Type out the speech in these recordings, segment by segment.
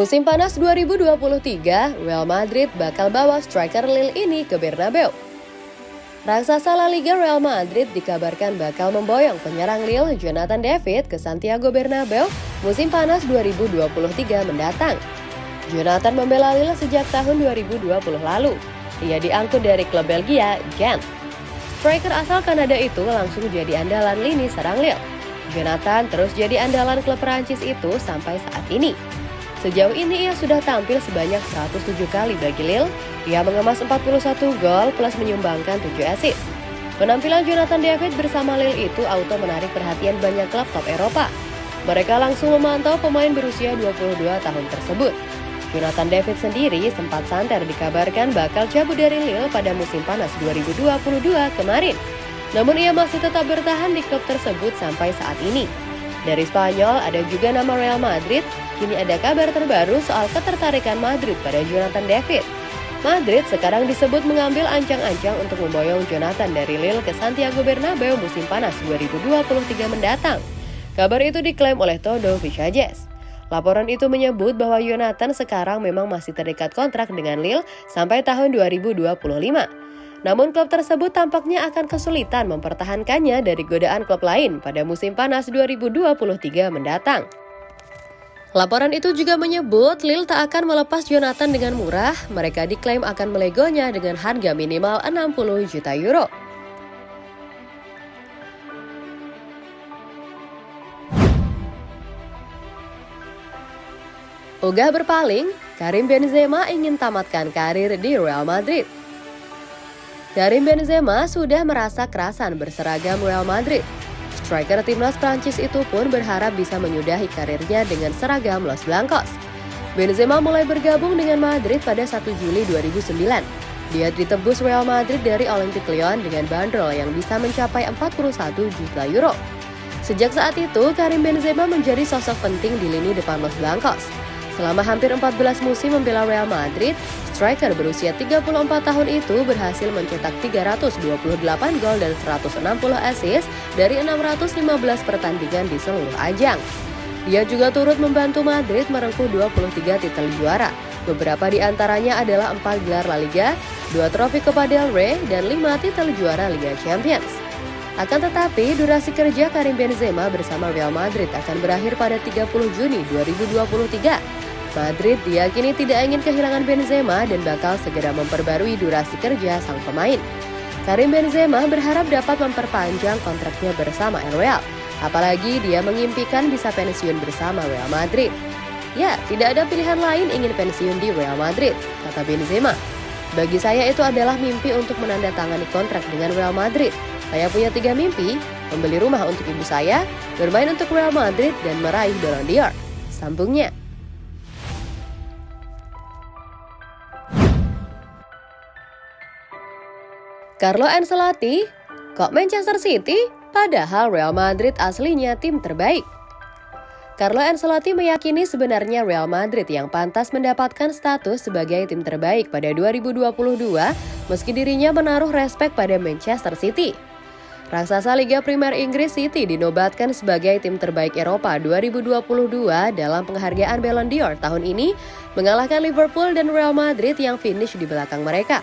Musim panas 2023, Real Madrid bakal bawa striker Lille ini ke Bernabeu. Raksasa La Liga Real Madrid dikabarkan bakal memboyong penyerang Lille Jonathan David ke Santiago Bernabeu musim panas 2023 mendatang. Jonathan membela Lille sejak tahun 2020 lalu. Ia diangkut dari klub Belgia, Gent. Striker asal Kanada itu langsung jadi andalan lini serang Lille. Jonathan terus jadi andalan klub Perancis itu sampai saat ini. Sejauh ini ia sudah tampil sebanyak 107 kali bagi Lille. Ia mengemas 41 gol plus menyumbangkan 7 assist. Penampilan Jonathan David bersama Lille itu auto menarik perhatian banyak klub top Eropa. Mereka langsung memantau pemain berusia 22 tahun tersebut. Jonathan David sendiri sempat santer dikabarkan bakal cabut dari Lille pada musim panas 2022 kemarin. Namun ia masih tetap bertahan di klub tersebut sampai saat ini. Dari Spanyol ada juga nama Real Madrid, kini ada kabar terbaru soal ketertarikan Madrid pada Jonathan David. Madrid sekarang disebut mengambil ancang-ancang untuk memboyong Jonathan dari Lille ke Santiago Bernabeu musim panas 2023 mendatang. Kabar itu diklaim oleh Todo Vichajes. Laporan itu menyebut bahwa Jonathan sekarang memang masih terikat kontrak dengan Lille sampai tahun 2025. Namun klub tersebut tampaknya akan kesulitan mempertahankannya dari godaan klub lain pada musim panas 2023 mendatang. Laporan itu juga menyebut Lille tak akan melepas Jonathan dengan murah, mereka diklaim akan melegonya dengan harga minimal 60 juta euro. Ogah berpaling, Karim Benzema ingin tamatkan karir di Real Madrid. Karim Benzema sudah merasa kerasan berseragam Real Madrid. Striker timnas Prancis itu pun berharap bisa menyudahi karirnya dengan seragam Los Blancos. Benzema mulai bergabung dengan Madrid pada 1 Juli 2009. Dia ditebus Real Madrid dari Olympique Lyon dengan bandrol yang bisa mencapai 41 juta euro. Sejak saat itu, Karim Benzema menjadi sosok penting di lini depan Los Blancos. Selama hampir 14 musim membela Real Madrid, striker berusia 34 tahun itu berhasil mencetak 328 gol dan 160 assist dari 615 pertandingan di seluruh ajang. Dia juga turut membantu Madrid merengkuh 23 titel juara. Beberapa di antaranya adalah 4 gelar La Liga, 2 trofi Copa del Rey, dan 5 titel juara Liga Champions. Akan tetapi, durasi kerja Karim Benzema bersama Real Madrid akan berakhir pada 30 Juni 2023 Madrid diyakini tidak ingin kehilangan Benzema dan bakal segera memperbarui durasi kerja sang pemain. Karim Benzema berharap dapat memperpanjang kontraknya bersama Real, apalagi dia mengimpikan bisa pensiun bersama Real Madrid. Ya, tidak ada pilihan lain ingin pensiun di Real Madrid, kata Benzema. Bagi saya itu adalah mimpi untuk menandatangani kontrak dengan Real Madrid. Saya punya tiga mimpi, membeli rumah untuk ibu saya, bermain untuk Real Madrid, dan meraih Ballon d'Or. Sambungnya. Carlo Ancelotti, kok Manchester City? Padahal Real Madrid aslinya tim terbaik. Carlo Ancelotti meyakini sebenarnya Real Madrid yang pantas mendapatkan status sebagai tim terbaik pada 2022 meski dirinya menaruh respek pada Manchester City. Raksasa Liga Primer Inggris City dinobatkan sebagai tim terbaik Eropa 2022 dalam penghargaan Ballon d'Or tahun ini, mengalahkan Liverpool dan Real Madrid yang finish di belakang mereka.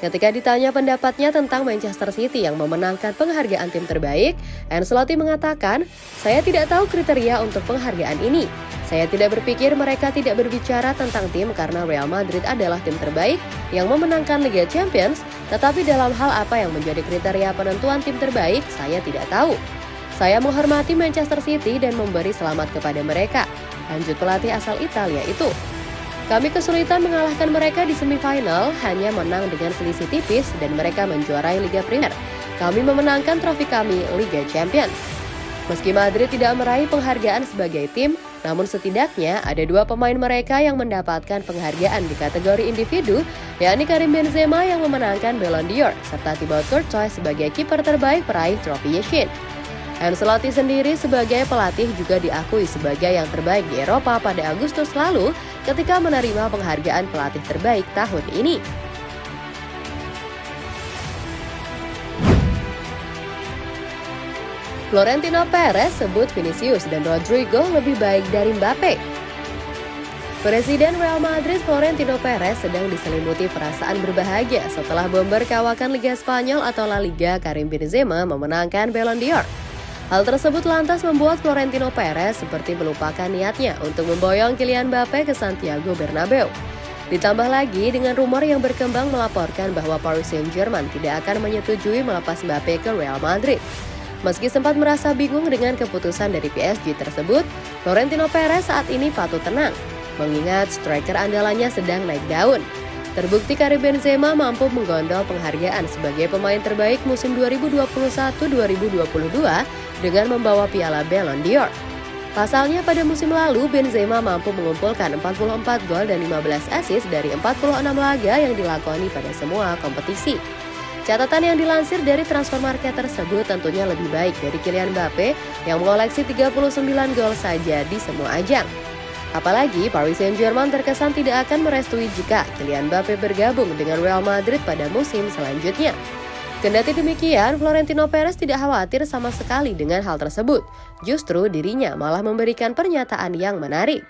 Ketika ditanya pendapatnya tentang Manchester City yang memenangkan penghargaan tim terbaik, Ancelotti mengatakan, "Saya tidak tahu kriteria untuk penghargaan ini. Saya tidak berpikir mereka tidak berbicara tentang tim karena Real Madrid adalah tim terbaik yang memenangkan Liga Champions, tetapi dalam hal apa yang menjadi kriteria penentuan tim terbaik, saya tidak tahu. Saya menghormati Manchester City dan memberi selamat kepada mereka." Lanjut pelatih asal Italia itu. Kami kesulitan mengalahkan mereka di semifinal, hanya menang dengan selisih tipis dan mereka menjuarai Liga Primer. Kami memenangkan trofi kami Liga Champions. Meski Madrid tidak meraih penghargaan sebagai tim, namun setidaknya ada dua pemain mereka yang mendapatkan penghargaan di kategori individu, yakni Karim Benzema yang memenangkan Ballon d'Or, serta Thibaut Courtois sebagai kiper terbaik peraih trofi Yashin. Ancelotti sendiri sebagai pelatih juga diakui sebagai yang terbaik di Eropa pada Agustus lalu ketika menerima penghargaan pelatih terbaik tahun ini. Florentino Perez sebut Vinicius dan Rodrigo lebih baik dari Mbappe. Presiden Real Madrid Florentino Perez sedang diselimuti perasaan berbahagia setelah bomber kawakan Liga Spanyol atau La Liga Karim Benzema memenangkan Ballon d'Or. Hal tersebut lantas membuat Florentino Perez seperti melupakan niatnya untuk memboyong Kylian Mbappe ke Santiago Bernabeu. Ditambah lagi dengan rumor yang berkembang melaporkan bahwa Paris Saint-Germain tidak akan menyetujui melepas Mbappe ke Real Madrid. Meski sempat merasa bingung dengan keputusan dari PSG tersebut, Florentino Perez saat ini patut tenang mengingat striker andalannya sedang naik daun. Terbukti Karim Benzema mampu menggondol penghargaan sebagai pemain terbaik musim 2021-2022 dengan membawa piala Ballon d'Or. Pasalnya pada musim lalu Benzema mampu mengumpulkan 44 gol dan 15 assist dari 46 laga yang dilakoni pada semua kompetisi. Catatan yang dilansir dari transfer market tersebut tentunya lebih baik dari Kylian Mbappe yang mengoleksi 39 gol saja di semua ajang. Apalagi Paris Saint-Germain terkesan tidak akan merestui jika Kylian Mbappe bergabung dengan Real Madrid pada musim selanjutnya. Kendati demikian, Florentino Perez tidak khawatir sama sekali dengan hal tersebut. Justru dirinya malah memberikan pernyataan yang menarik.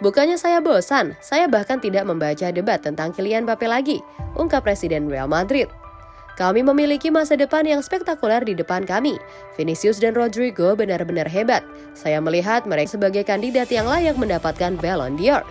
Bukannya saya bosan, saya bahkan tidak membaca debat tentang Kylian Mbappe lagi, ungkap Presiden Real Madrid. Kami memiliki masa depan yang spektakuler di depan kami. Vinicius dan Rodrigo benar-benar hebat. Saya melihat mereka sebagai kandidat yang layak mendapatkan Ballon d'Or.